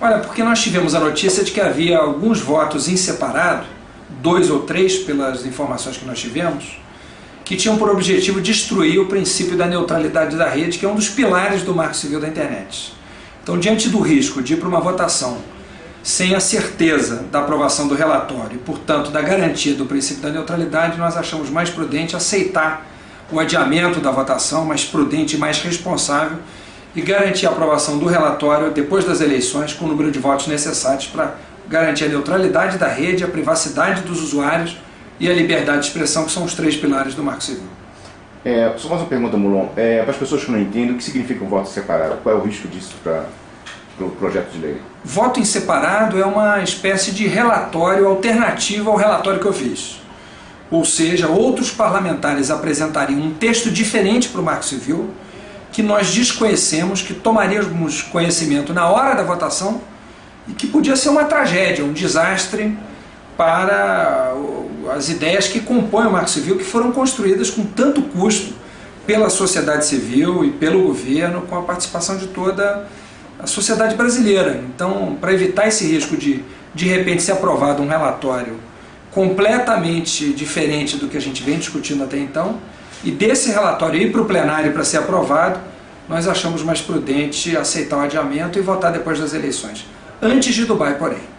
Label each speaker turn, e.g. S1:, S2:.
S1: Olha, porque nós tivemos a notícia de que havia alguns votos em separado, dois ou três pelas informações que nós tivemos, que tinham por objetivo destruir o princípio da neutralidade da rede, que é um dos pilares do marco civil da internet. Então, diante do risco de ir para uma votação sem a certeza da aprovação do relatório e, portanto, da garantia do princípio da neutralidade, nós achamos mais prudente aceitar o adiamento da votação, mais prudente e mais responsável, e garantir a aprovação do relatório depois das eleições com o número de votos necessários para garantir a neutralidade da rede, a privacidade dos usuários e a liberdade de expressão, que são os três pilares do Marco Civil.
S2: É, só mais uma pergunta, Mulon. É, para as pessoas que não entendem, o que significa um voto separado? Qual é o risco disso para o pro projeto de lei?
S1: Voto em separado é uma espécie de relatório alternativo ao relatório que eu fiz. Ou seja, outros parlamentares apresentariam um texto diferente para o Marco Civil, que nós desconhecemos, que tomaríamos conhecimento na hora da votação e que podia ser uma tragédia, um desastre para as ideias que compõem o Marco Civil, que foram construídas com tanto custo pela sociedade civil e pelo governo, com a participação de toda a sociedade brasileira. Então, para evitar esse risco de, de repente, ser aprovado um relatório completamente diferente do que a gente vem discutindo até então, e desse relatório ir para o plenário para ser aprovado, nós achamos mais prudente aceitar o adiamento e votar depois das eleições. Antes de Dubai, porém.